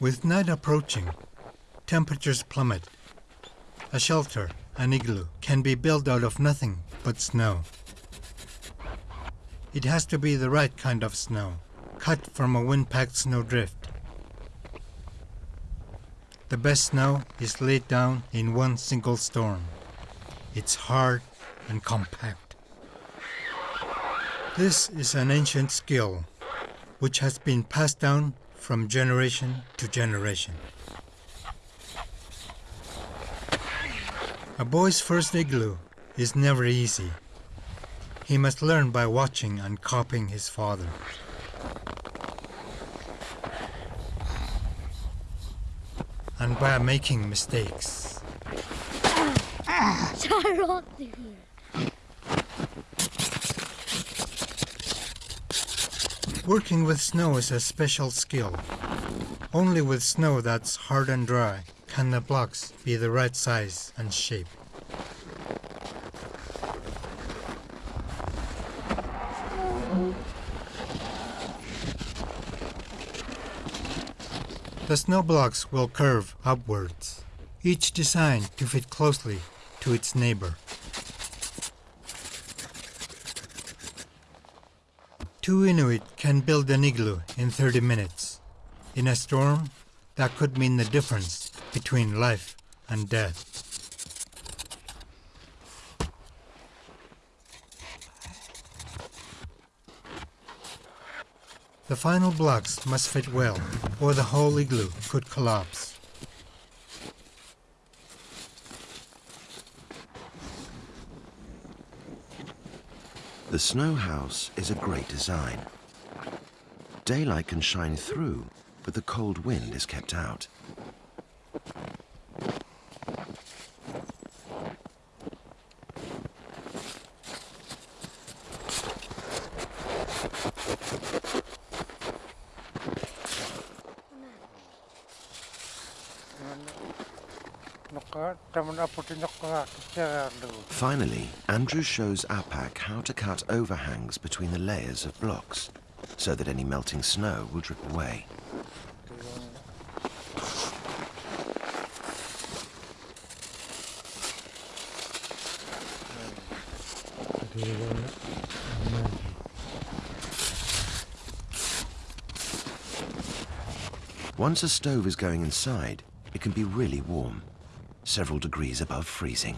With night approaching, temperatures plummet. A shelter, an igloo, can be built out of nothing but snow. It has to be the right kind of snow, cut from a wind-packed snowdrift. The best snow is laid down in one single storm. It's hard and compact. This is an ancient skill which has been passed down from generation to generation. A boy's first igloo is never easy. He must learn by watching and copying his father. And by making mistakes. Working with snow is a special skill. Only with snow that's hard and dry can the blocks be the right size and shape. The snow blocks will curve upwards, each designed to fit closely to its neighbor. Two Inuit can build an igloo in 30 minutes. In a storm, that could mean the difference between life and death. The final blocks must fit well, or the whole igloo could collapse. The snow house is a great design. Daylight can shine through, but the cold wind is kept out. Finally, Andrew shows Apak how to cut overhangs between the layers of blocks, so that any melting snow will drip away. Once a stove is going inside, it can be really warm, several degrees above freezing.